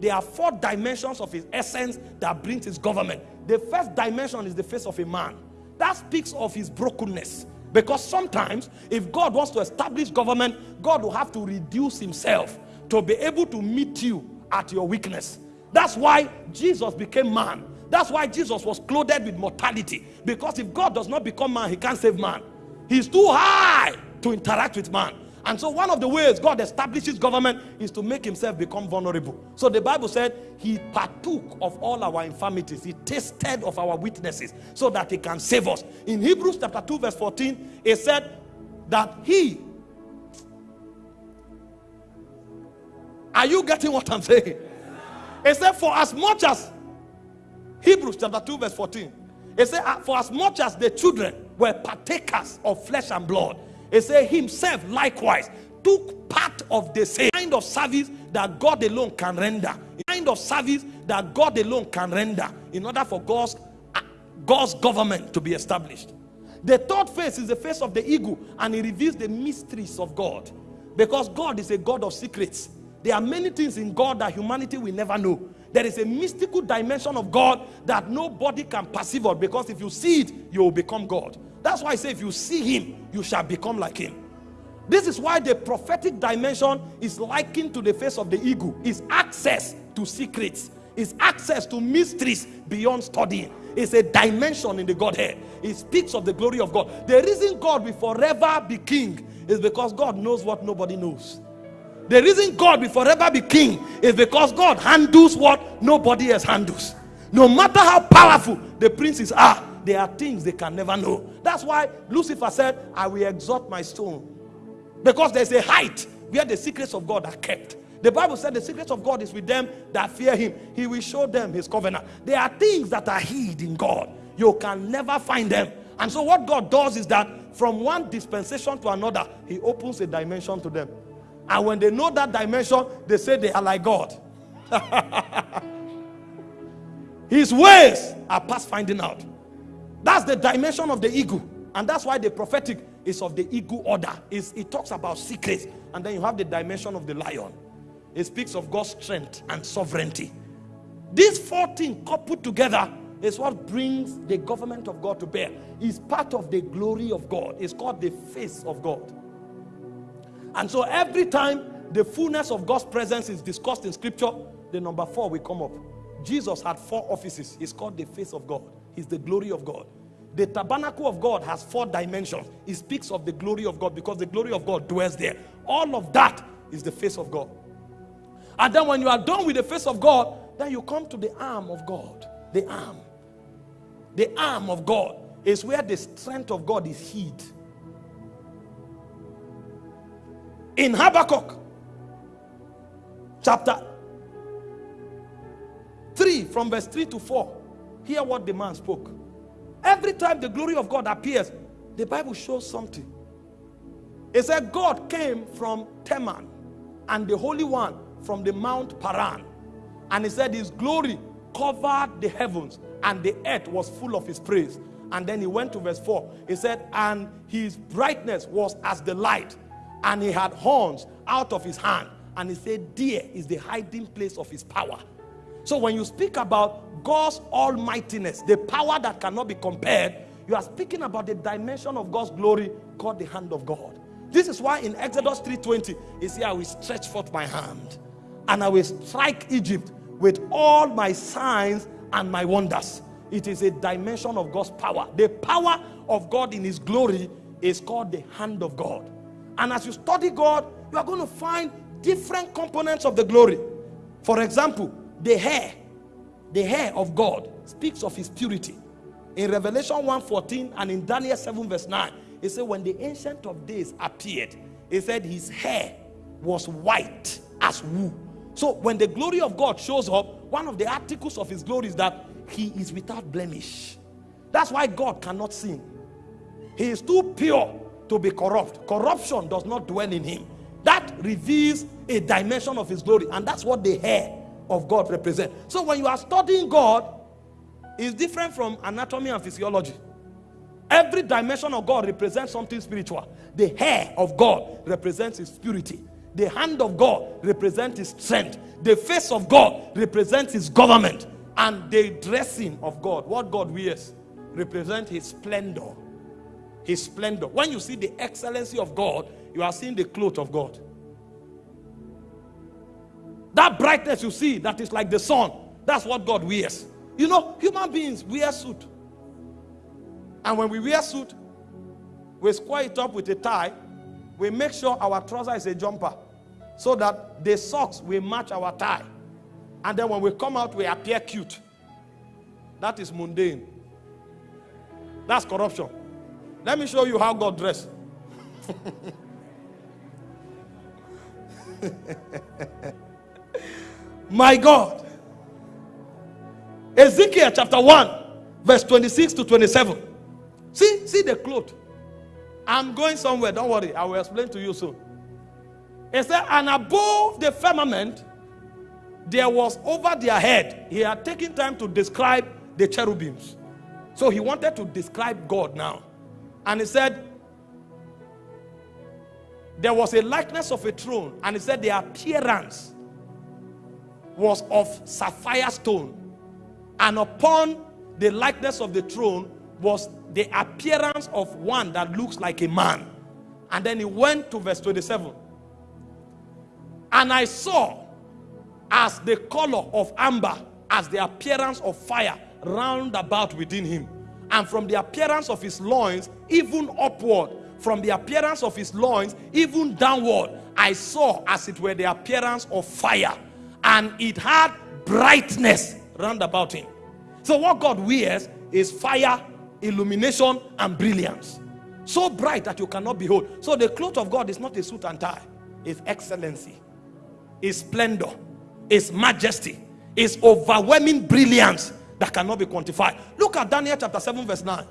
there are four dimensions of his essence that brings his government. The first dimension is the face of a man. That speaks of his brokenness. Because sometimes, if God wants to establish government, God will have to reduce himself to be able to meet you at your weakness. That's why Jesus became man. That's why Jesus was clothed with mortality. Because if God does not become man, he can't save man. He's too high to interact with man. And so one of the ways God establishes government is to make himself become vulnerable. So the Bible said he partook of all our infirmities. He tasted of our weaknesses so that he can save us. In Hebrews chapter 2 verse 14, it said that he Are you getting what I'm saying? It said for as much as Hebrews chapter 2 verse 14. It said for as much as the children were partakers of flesh and blood he said himself likewise took part of the same kind of service that God alone can render. Kind of service that God alone can render in order for God's, uh, God's government to be established. The third face is the face of the ego and it reveals the mysteries of God. Because God is a God of secrets. There are many things in God that humanity will never know. There is a mystical dimension of God that nobody can perceive of because if you see it, you will become God. That's why I say if you see him, you shall become like him. This is why the prophetic dimension is likened to the face of the ego. Is access to secrets. Is access to mysteries beyond studying. It's a dimension in the Godhead. It speaks of the glory of God. The reason God will forever be king is because God knows what nobody knows. The reason God will forever be king is because God handles what nobody else handles. No matter how powerful the princes are, there are things they can never know. That's why Lucifer said, I will exalt my stone. Because there's a height where the secrets of God are kept. The Bible said the secrets of God is with them that fear him. He will show them his covenant. There are things that are hid in God. You can never find them. And so what God does is that from one dispensation to another, he opens a dimension to them. And when they know that dimension, they say they are like God. His ways are past finding out. That's the dimension of the ego. And that's why the prophetic is of the ego order. It's, it talks about secrets. And then you have the dimension of the lion. It speaks of God's strength and sovereignty. These four things coupled together is what brings the government of God to bear. It's part of the glory of God. It's called the face of God. And so every time the fullness of God's presence is discussed in scripture, the number four will come up. Jesus had four offices. It's called the face of God. He's the glory of God. The tabernacle of God has four dimensions. It speaks of the glory of God because the glory of God dwells there. All of that is the face of God. And then when you are done with the face of God, then you come to the arm of God. The arm. The arm of God is where the strength of God is hid. In Habakkuk chapter 3 from verse 3 to 4 Hear what the man spoke. Every time the glory of God appears, the Bible shows something. It said God came from Teman and the Holy One from the Mount Paran. And he said his glory covered the heavens and the earth was full of his praise. And then he went to verse 4. He said, and his brightness was as the light and he had horns out of his hand. And he said, there is the hiding place of his power. So when you speak about God's almightiness, the power that cannot be compared, you are speaking about the dimension of God's glory called the hand of God. This is why in Exodus 3.20, he said, I will stretch forth my hand and I will strike Egypt with all my signs and my wonders. It is a dimension of God's power. The power of God in his glory is called the hand of God. And as you study God, you are going to find different components of the glory. For example, the hair the hair of God speaks of his purity. In Revelation 1:14 and in Daniel 7 verse 9 it said when the ancient of days appeared he said his hair was white as wool. So when the glory of God shows up one of the articles of his glory is that he is without blemish. That's why God cannot sin. He is too pure to be corrupt. Corruption does not dwell in him. That reveals a dimension of his glory and that's what the hair of God represent. So when you are studying God, it's different from anatomy and physiology. Every dimension of God represents something spiritual. The hair of God represents his purity. The hand of God represents his strength. The face of God represents his government. And the dressing of God, what God wears, represents his splendor. His splendor. When you see the excellency of God, you are seeing the cloth of God. That brightness you see, that is like the sun, that's what God wears. You know, human beings wear suit. And when we wear suit, we square it up with a tie. We make sure our trouser is a jumper so that the socks will match our tie. And then when we come out, we appear cute. That is mundane. That's corruption. Let me show you how God dressed. My God. Ezekiel chapter 1, verse 26 to 27. See, see the cloth. I'm going somewhere, don't worry, I will explain to you soon. It said, and above the firmament, there was over their head. He had taken time to describe the cherubims. So he wanted to describe God now. And he said, there was a likeness of a throne, and he said the appearance was of sapphire stone, and upon the likeness of the throne was the appearance of one that looks like a man. And then he went to verse 27. And I saw as the color of amber, as the appearance of fire round about within him. And from the appearance of his loins, even upward, from the appearance of his loins, even downward, I saw as it were the appearance of fire. And it had brightness round about him. So what God wears is fire, illumination, and brilliance. So bright that you cannot behold. So the cloth of God is not a suit and tie. It's excellency. It's splendor. It's majesty. It's overwhelming brilliance that cannot be quantified. Look at Daniel chapter 7 verse 9.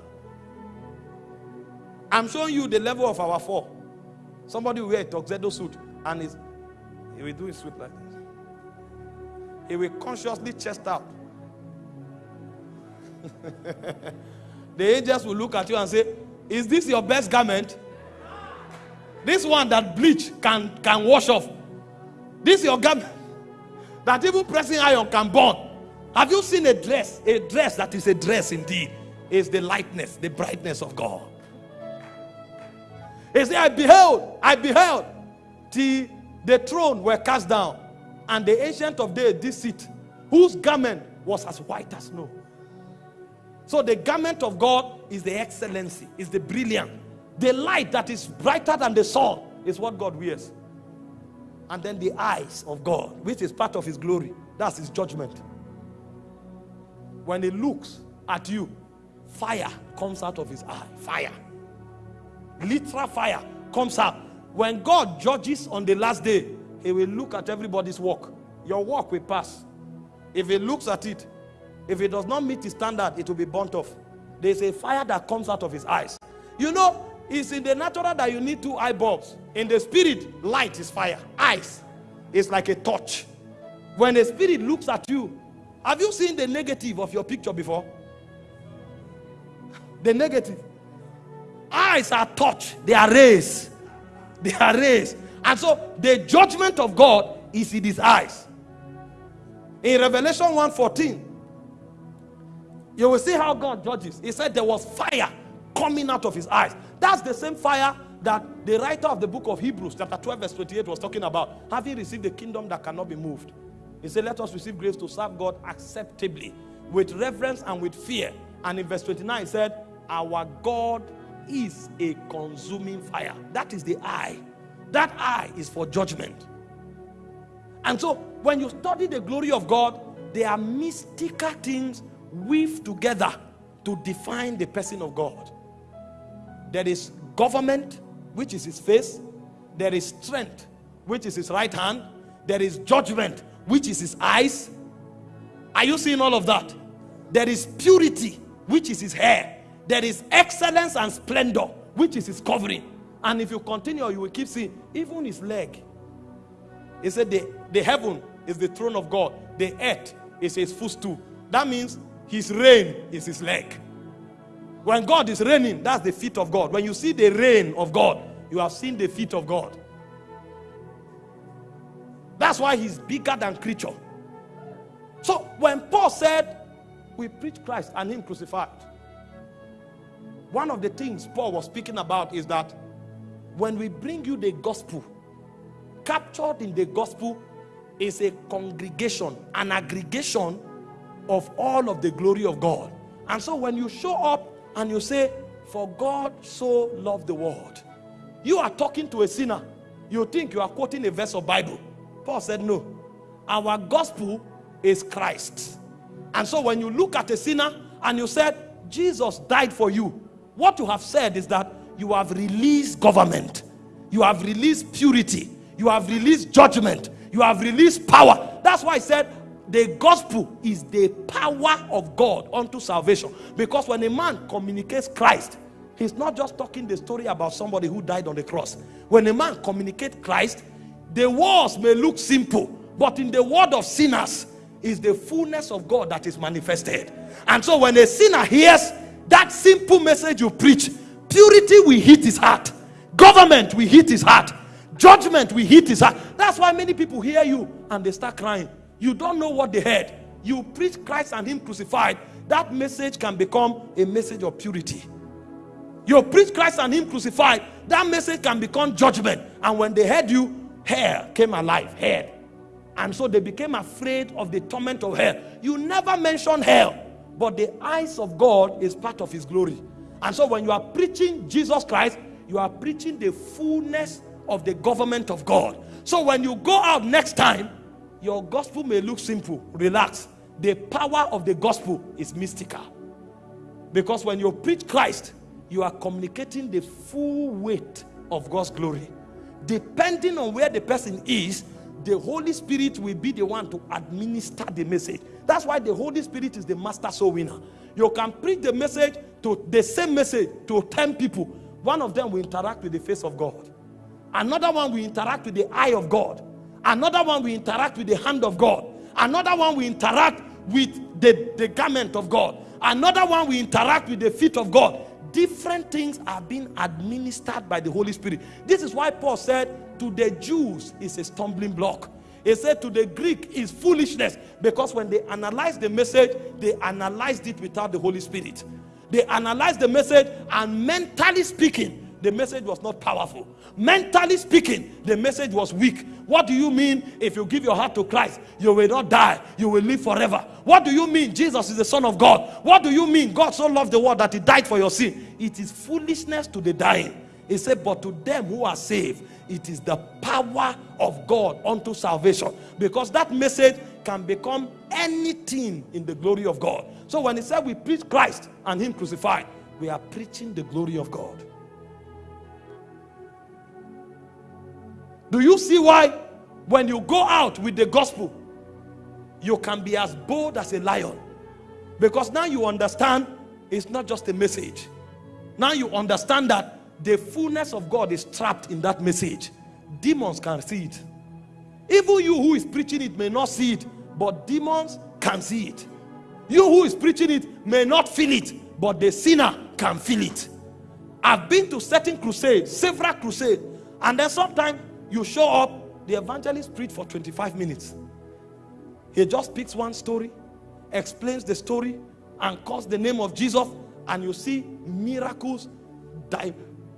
I'm showing you the level of our four. Somebody wear a tuxedo suit and is he will do his suit like this. He will consciously chest out. the angels will look at you and say, Is this your best garment? This one that bleach can, can wash off. This your garment that even pressing iron can burn. Have you seen a dress? A dress that is a dress indeed is the lightness, the brightness of God. He said, I beheld, I beheld till the throne were cast down, and the ancient of days did sit, whose garment was as white as snow. So the garment of God is the excellency, is the brilliant. The light that is brighter than the sun is what God wears. And then the eyes of God, which is part of his glory, that's his judgment. When he looks at you, fire comes out of his eye. Fire. Literal fire comes out. When God judges on the last day, he will look at everybody's work. Your work will pass. If he looks at it, if it does not meet his standard, it will be burnt off. There's a fire that comes out of his eyes. You know, it's in the natural that you need two eye bulbs. In the spirit, light is fire. Eyes is like a torch. When the spirit looks at you, have you seen the negative of your picture before? The negative. Eyes are touch, they are rays. They are rays. And so the judgment of God is in his eyes. In Revelation 1:14, you will see how God judges. He said there was fire coming out of his eyes. That's the same fire that the writer of the book of Hebrews, chapter 12, verse 28, was talking about. Having received the kingdom that cannot be moved. He said, Let us receive grace to serve God acceptably, with reverence and with fear. And in verse 29, he said, Our God is a consuming fire. That is the eye. That eye is for judgment. And so, when you study the glory of God, there are mystical things weaved together to define the person of God. There is government, which is his face. There is strength, which is his right hand. There is judgment, which is his eyes. Are you seeing all of that? There is purity, which is his hair. There is excellence and splendor, which is his covering. And if you continue, you will keep seeing even his leg. He said, the, the heaven is the throne of God, the earth is his footstool. That means his reign is his leg. When God is reigning, that's the feet of God. When you see the reign of God, you have seen the feet of God. That's why he's bigger than creature. So when Paul said, We preach Christ and Him crucified, one of the things Paul was speaking about is that when we bring you the gospel, captured in the gospel is a congregation, an aggregation of all of the glory of God. And so when you show up and you say, For God so loved the world, you are talking to a sinner. You think you are quoting a verse of Bible. Paul said, No. Our gospel is Christ. And so when you look at a sinner and you said, Jesus died for you, what you have said is that you have released government, you have released purity, you have released judgment, you have released power. That's why I said the gospel is the power of God unto salvation. Because when a man communicates Christ, he's not just talking the story about somebody who died on the cross. When a man communicates Christ, the words may look simple, but in the word of sinners is the fullness of God that is manifested. And so when a sinner hears that simple message you preach, purity will hit his heart, government will hit his heart, judgment will hit his heart. That's why many people hear you and they start crying. You don't know what they heard. You preach Christ and Him crucified. That message can become a message of purity. You preach Christ and Him crucified. That message can become judgment. And when they heard you, hair came alive. Hair. And so they became afraid of the torment of hell. You never mention hell, but the eyes of God is part of His glory. And so when you are preaching Jesus Christ, you are preaching the fullness of the government of God. So when you go out next time, your gospel may look simple. Relax. The power of the gospel is mystical. Because when you preach Christ, you are communicating the full weight of God's glory. Depending on where the person is, the Holy Spirit will be the one to administer the message. That's why the Holy Spirit is the master soul winner. You can preach the message to the same message to 10 people. One of them will interact with the face of God. Another one will interact with the eye of God. Another one will interact with the hand of God. Another one will interact with the, the garment of God. Another one will interact with the feet of God. Different things are being administered by the Holy Spirit. This is why Paul said, To the Jews is a stumbling block. He said to the Greek is foolishness because when they analyzed the message, they analyzed it without the Holy Spirit. They analyzed the message and mentally speaking, the message was not powerful. Mentally speaking, the message was weak. What do you mean if you give your heart to Christ, you will not die, you will live forever? What do you mean Jesus is the Son of God? What do you mean God so loved the world that He died for your sin? It is foolishness to the dying. He said, But to them who are saved, it is the power of God unto salvation. Because that message can become anything in the glory of God. So when He said we preach Christ and Him crucified, we are preaching the glory of God. Do you see why when you go out with the gospel, you can be as bold as a lion? Because now you understand it's not just a message. Now you understand that the fullness of God is trapped in that message. Demons can see it. Even you who is preaching it may not see it, but demons can see it. You who is preaching it may not feel it, but the sinner can feel it. I've been to certain crusades, several crusades, and then sometimes you show up, the evangelist preach for 25 minutes. He just picks one story, explains the story, and calls the name of Jesus, and you see miracles,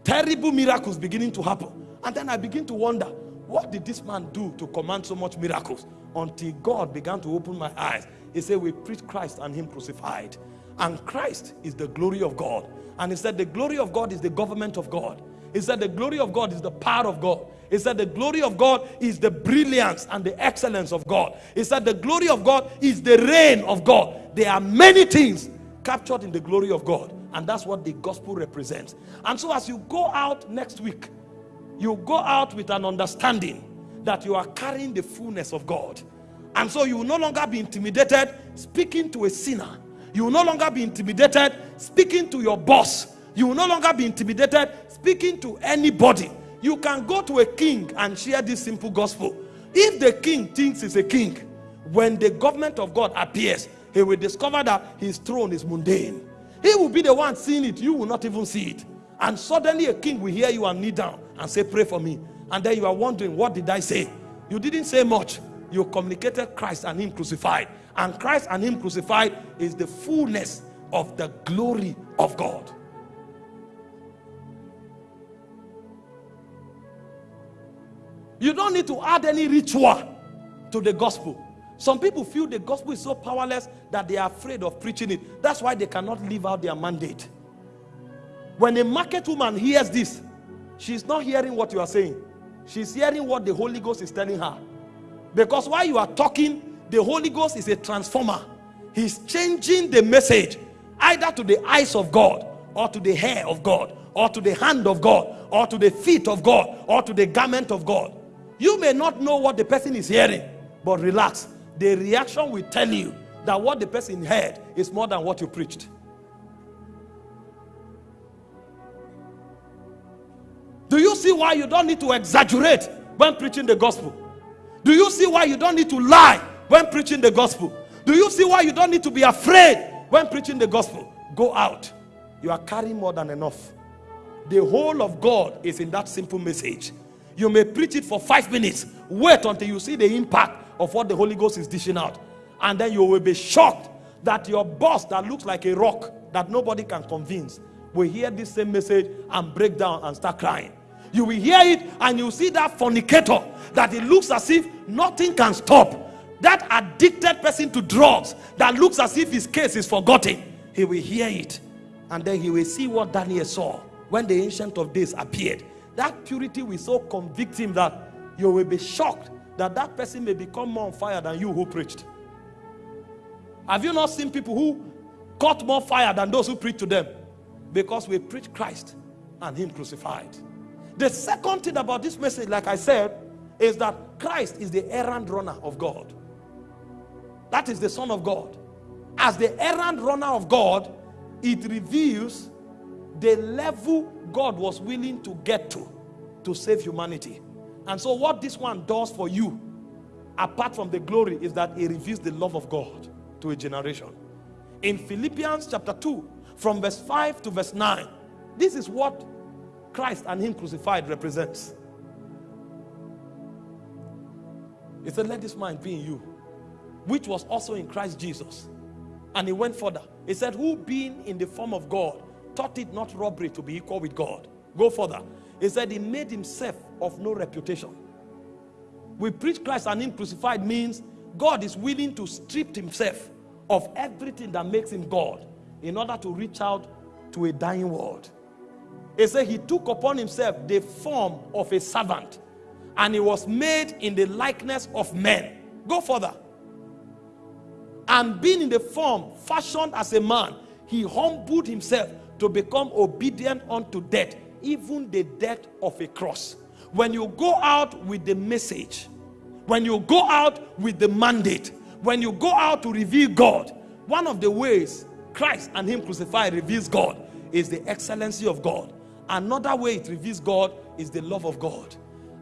terrible miracles beginning to happen. And then I begin to wonder, what did this man do to command so much miracles? Until God began to open my eyes. He said, We preach Christ and Him crucified. And Christ is the glory of God. And he said, The glory of God is the government of God. He said, The glory of God is the power of God. He said, The glory of God is the brilliance and the excellence of God. He said, The glory of God is the reign of God. There are many things captured in the glory of God. And that's what the gospel represents. And so, as you go out next week, you go out with an understanding that you are carrying the fullness of God. And so, you will no longer be intimidated speaking to a sinner. You will no longer be intimidated speaking to your boss. You will no longer be intimidated speaking to anybody you can go to a king and share this simple gospel. If the king thinks he's a king, when the government of God appears, he will discover that his throne is mundane. He will be the one seeing it, you will not even see it. And suddenly a king will hear you and kneel down and say, Pray for me. And then you are wondering, What did I say? You didn't say much. You communicated Christ and Him crucified. And Christ and Him crucified is the fullness of the glory of God. You don't need to add any ritual to the gospel. Some people feel the gospel is so powerless that they are afraid of preaching it. That's why they cannot live out their mandate. When a market woman hears this, she's not hearing what you are saying. She's hearing what the Holy Ghost is telling her. Because while you are talking, the Holy Ghost is a transformer. He's changing the message either to the eyes of God or to the hair of God or to the hand of God or to the feet of God or to the garment of God. You may not know what the person is hearing, but relax. The reaction will tell you that what the person heard is more than what you preached. Do you see why you don't need to exaggerate when preaching the gospel? Do you see why you don't need to lie when preaching the gospel? Do you see why you don't need to be afraid when preaching the gospel? Go out. You are carrying more than enough. The whole of God is in that simple message. You may preach it for five minutes. Wait until you see the impact of what the Holy Ghost is dishing out. And then you will be shocked that your boss that looks like a rock that nobody can convince will hear this same message and break down and start crying. You will hear it and you see that fornicator that it looks as if nothing can stop. That addicted person to drugs that looks as if his case is forgotten. He will hear it and then he will see what Daniel saw when the Ancient of Days appeared that purity will so convict him that you will be shocked that that person may become more on fire than you who preached. Have you not seen people who caught more fire than those who preached to them? Because we preach Christ and Him crucified. The second thing about this message, like I said, is that Christ is the errand runner of God. That is the Son of God. As the errand runner of God, it reveals the level God was willing to get to to save humanity. And so, what this one does for you, apart from the glory, is that it reveals the love of God to a generation. In Philippians chapter 2, from verse 5 to verse 9, this is what Christ and Him crucified represents. He said, Let this mind be in you, which was also in Christ Jesus. And he went further. He said, Who being in the form of God, thought it not robbery to be equal with God. Go further. He said he made himself of no reputation. We preach Christ and him crucified means God is willing to strip himself of everything that makes him God in order to reach out to a dying world. He said he took upon himself the form of a servant and he was made in the likeness of men. Go further. And being in the form fashioned as a man, he humbled himself to become obedient unto death, even the death of a cross. When you go out with the message, when you go out with the mandate, when you go out to reveal God, one of the ways Christ and Him crucified reveals God is the excellency of God. Another way it reveals God is the love of God.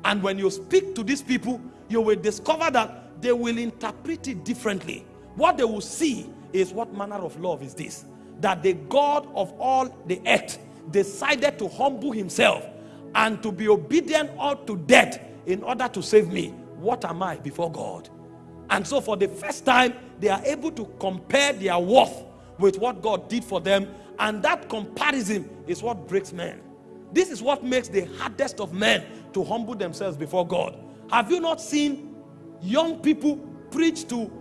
And when you speak to these people, you will discover that they will interpret it differently. What they will see is what manner of love is this? that the God of all the earth decided to humble himself and to be obedient unto death in order to save me. What am I before God? And so, for the first time, they are able to compare their worth with what God did for them. And that comparison is what breaks men. This is what makes the hardest of men to humble themselves before God. Have you not seen young people preach to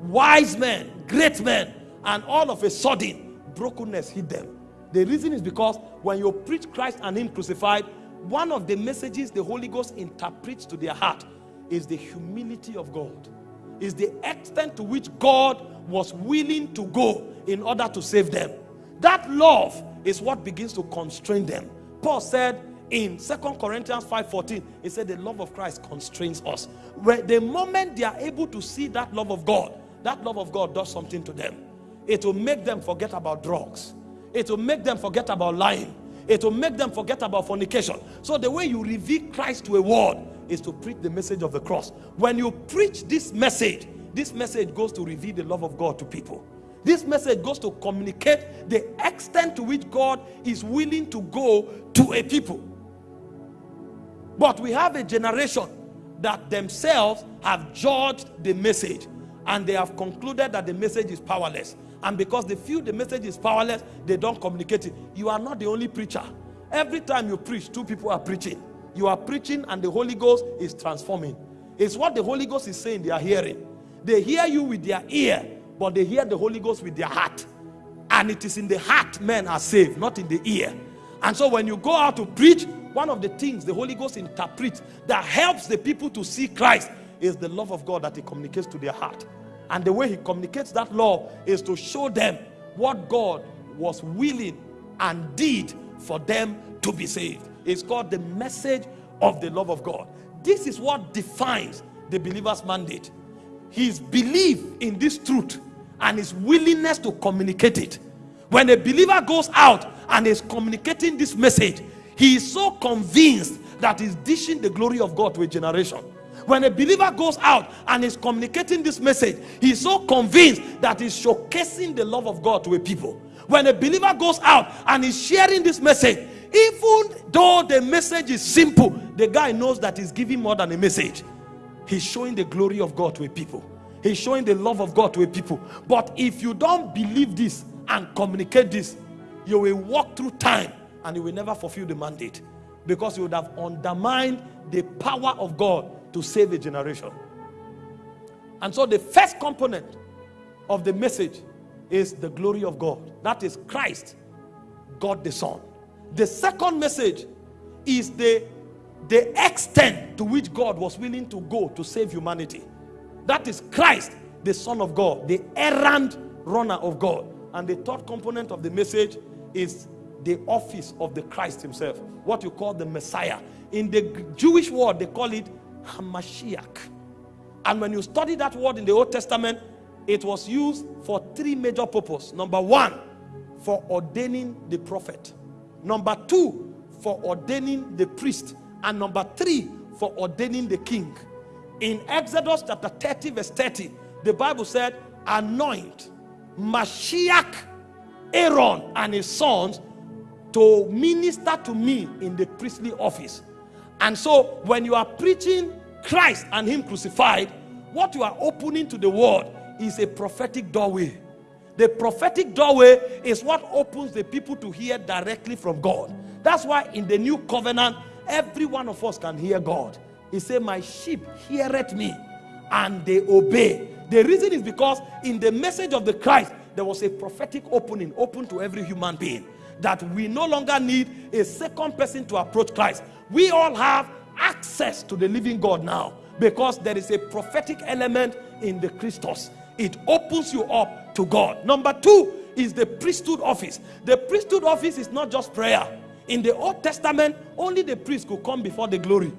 wise men, great men, and all of a sudden brokenness hit them. The reason is because when you preach Christ and Him crucified, one of the messages the Holy Ghost interprets to their heart is the humility of God, is the extent to which God was willing to go in order to save them. That love is what begins to constrain them. Paul said in Second Corinthians 5:14, he said the love of Christ constrains us. Where the moment they are able to see that love of God, that love of God does something to them. It will make them forget about drugs. It will make them forget about lying. It will make them forget about fornication. So the way you reveal Christ to a world is to preach the message of the cross. When you preach this message, this message goes to reveal the love of God to people. This message goes to communicate the extent to which God is willing to go to a people. But we have a generation that themselves have judged the message and they have concluded that the message is powerless. And because they feel the message is powerless, they don't communicate it. You are not the only preacher. Every time you preach, two people are preaching. You are preaching and the Holy Ghost is transforming. It's what the Holy Ghost is saying they are hearing. They hear you with their ear, but they hear the Holy Ghost with their heart. And it is in the heart men are saved, not in the ear. And so when you go out to preach, one of the things the Holy Ghost interprets that helps the people to see Christ is the love of God that he communicates to their heart. And the way he communicates that love is to show them what God was willing and did for them to be saved. It's called the message of the love of God. This is what defines the believer's mandate. His belief in this truth and his willingness to communicate it. When a believer goes out and is communicating this message, he is so convinced that he's dishing the glory of God to a generation. When a believer goes out and is communicating this message, he's so convinced that he's showcasing the love of God to a people. When a believer goes out and is sharing this message, even though the message is simple, the guy knows that he's giving more than a message. He's showing the glory of God to a people. He's showing the love of God to a people. But if you don't believe this and communicate this, you will walk through time and you will never fulfill the mandate because you would have undermined the power of God to save a generation. And so the first component of the message is the glory of God. That is Christ, God the Son. The second message is the, the extent to which God was willing to go to save humanity. That is Christ, the Son of God, the errand runner of God. And the third component of the message is the office of the Christ himself, what you call the Messiah. In the Jewish word, they call it Hamashiach. And when you study that word in the Old Testament, it was used for three major purposes. Number one, for ordaining the prophet. Number two, for ordaining the priest. And number three, for ordaining the king. In Exodus chapter 30, verse 30, the Bible said, Anoint Mashiach, Aaron, and his sons to minister to me in the priestly office. And so, when you are preaching Christ and Him crucified, what you are opening to the world is a prophetic doorway. The prophetic doorway is what opens the people to hear directly from God. That's why in the new covenant, every one of us can hear God. He said, My sheep heareth me and they obey. The reason is because in the message of the Christ, there was a prophetic opening open to every human being that we no longer need a second person to approach Christ. We all have access to the living God now because there is a prophetic element in the Christos. It opens you up to God. Number two is the priesthood office. The priesthood office is not just prayer. In the Old Testament, only the priest could come before the glory.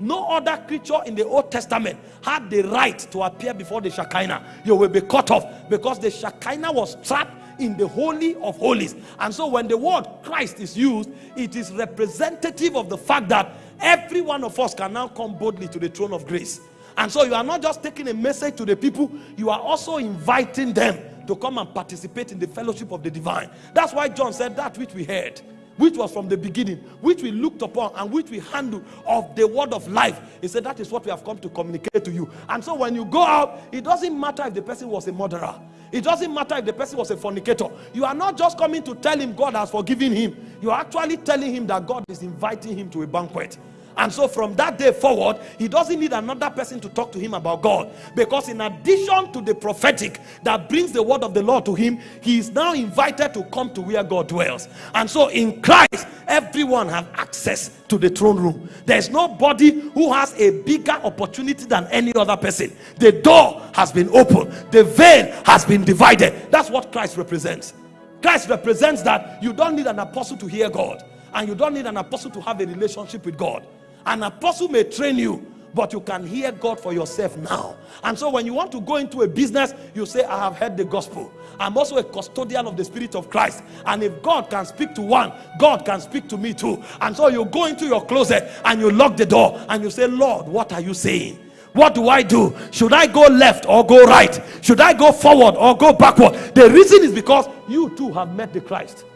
No other creature in the Old Testament had the right to appear before the Shekinah. You will be cut off because the Shekinah was trapped in the Holy of Holies. And so when the word Christ is used, it is representative of the fact that every one of us can now come boldly to the throne of grace. And so you are not just taking a message to the people, you are also inviting them to come and participate in the fellowship of the divine. That's why John said that which we heard which was from the beginning, which we looked upon and which we handled of the word of life. He said, That is what we have come to communicate to you. And so when you go out, it doesn't matter if the person was a murderer, it doesn't matter if the person was a fornicator. You are not just coming to tell him God has forgiven him, you are actually telling him that God is inviting him to a banquet. And so from that day forward, he doesn't need another person to talk to him about God. Because in addition to the prophetic that brings the word of the Lord to him, he is now invited to come to where God dwells. And so in Christ, everyone has access to the throne room. There's nobody who has a bigger opportunity than any other person. The door has been opened, the veil has been divided. That's what Christ represents. Christ represents that you don't need an apostle to hear God, and you don't need an apostle to have a relationship with God. An apostle may train you, but you can hear God for yourself now. And so when you want to go into a business, you say, I have heard the gospel. I'm also a custodian of the Spirit of Christ. And if God can speak to one, God can speak to me too. And so you go into your closet and you lock the door and you say, Lord, what are you saying? What do I do? Should I go left or go right? Should I go forward or go backward? The reason is because you too have met the Christ.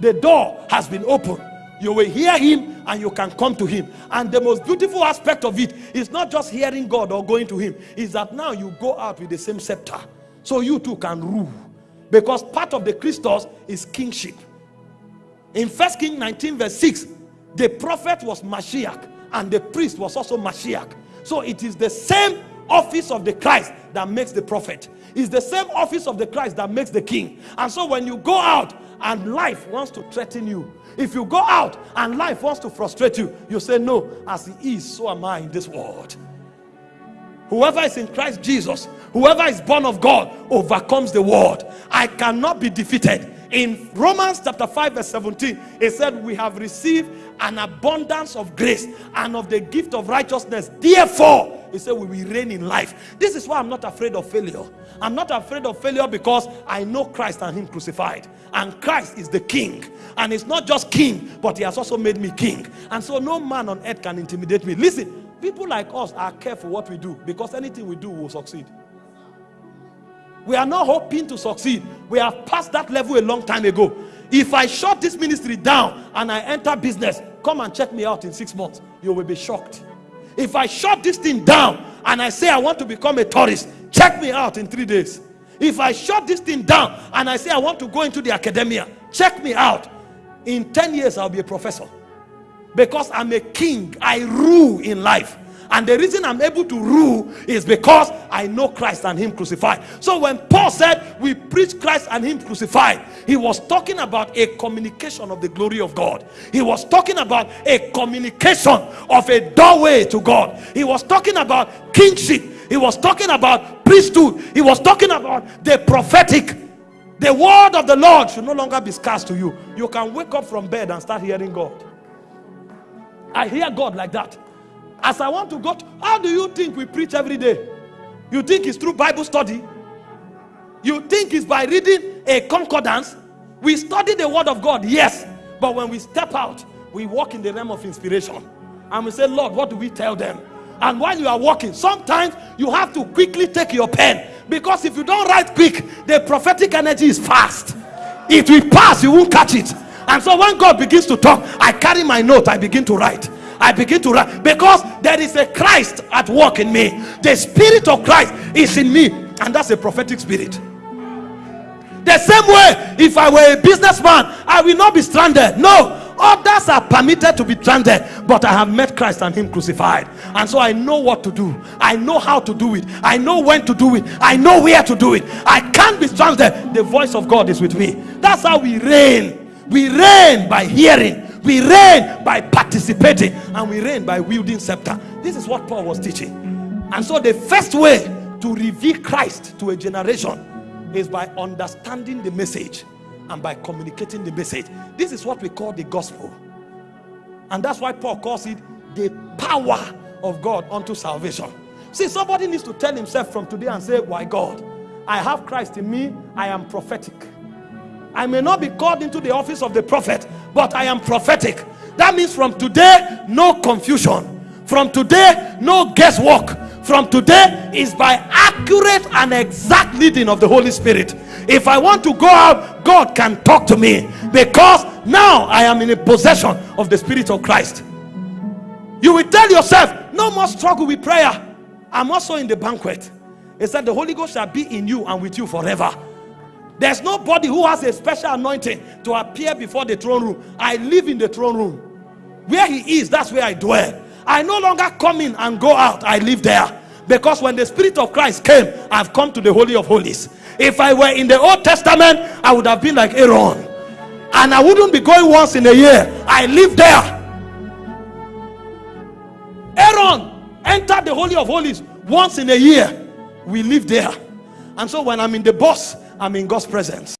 The door has been opened you will hear him and you can come to him. And the most beautiful aspect of it is not just hearing God or going to him, is that now you go out with the same scepter. So you too can rule. Because part of the Christos is kingship. In First King 19 verse 6, the prophet was Mashiach and the priest was also Mashiach. So it is the same office of the Christ that makes the prophet. It's the same office of the Christ that makes the king. And so when you go out and life wants to threaten you, if you go out and life wants to frustrate you, you say, No, as he is, so am I in this world. Whoever is in Christ Jesus, whoever is born of God, overcomes the world. I cannot be defeated. In Romans chapter 5, verse 17, it said, We have received an abundance of grace and of the gift of righteousness. Therefore, he said, We will reign in life. This is why I'm not afraid of failure. I'm not afraid of failure because I know Christ and Him crucified. And Christ is the King. And He's not just King, but He has also made me King. And so no man on earth can intimidate me. Listen, people like us are careful what we do because anything we do will succeed. We are not hoping to succeed. We have passed that level a long time ago. If I shut this ministry down and I enter business, come and check me out in six months. You will be shocked. If I shut this thing down and I say I want to become a tourist, check me out in three days. If I shut this thing down and I say I want to go into the academia, check me out. In 10 years, I'll be a professor. Because I'm a king, I rule in life. And the reason I'm able to rule is because I know Christ and Him crucified. So when Paul said we preach Christ and Him crucified, he was talking about a communication of the glory of God. He was talking about a communication of a doorway to God. He was talking about kingship. He was talking about priesthood. He was talking about the prophetic. The word of the Lord should no longer be scarce to you. You can wake up from bed and start hearing God. I hear God like that. As I want to go, to, how do you think we preach every day? You think it's through Bible study? You think it's by reading a concordance? We study the word of God, yes. But when we step out, we walk in the realm of inspiration. And we say, Lord, what do we tell them? And while you are walking, sometimes you have to quickly take your pen. Because if you don't write quick, the prophetic energy is fast. It will pass, you won't catch it. And so when God begins to talk, I carry my note, I begin to write. I begin to write because there is a Christ at work in me. The spirit of Christ is in me, and that's a prophetic spirit. The same way, if I were a businessman, I will not be stranded. No, others are permitted to be stranded, but I have met Christ and Him crucified, and so I know what to do. I know how to do it. I know when to do it. I know where to do it. I can't be stranded. The voice of God is with me. That's how we reign. We reign by hearing we reign by participating and we reign by wielding scepter. This is what Paul was teaching. And so the first way to reveal Christ to a generation is by understanding the message and by communicating the message. This is what we call the gospel. And that's why Paul calls it the power of God unto salvation. See, somebody needs to tell himself from today and say, Why God? I have Christ in me, I am prophetic. I may not be called into the office of the prophet, but I am prophetic. That means from today, no confusion. From today, no guesswork. From today is by accurate and exact leading of the Holy Spirit. If I want to go out, God can talk to me because now I am in a possession of the Spirit of Christ. You will tell yourself, no more struggle with prayer. I'm also in the banquet. It said, The Holy Ghost shall be in you and with you forever. There's nobody who has a special anointing to appear before the throne room. I live in the throne room. Where he is, that's where I dwell. I no longer come in and go out. I live there. Because when the Spirit of Christ came, I've come to the Holy of Holies. If I were in the Old Testament, I would have been like Aaron. And I wouldn't be going once in a year. I live there. Aaron entered the Holy of Holies once in a year. We live there. And so when I'm in the bus, I'm in God's presence.